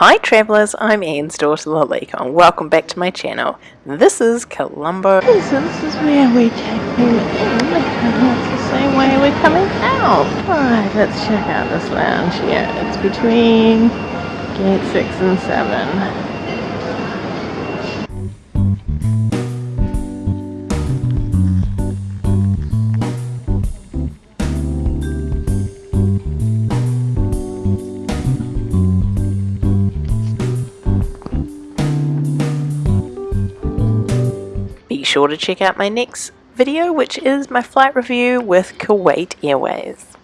Hi travellers, I'm Ian's daughter Lalika and welcome back to my channel. This is Colombo. This is where we take them in it's the same way we're coming out. Alright, let's check out this lounge here. It's between gate 6 and 7. Be sure to check out my next video which is my flight review with Kuwait Airways.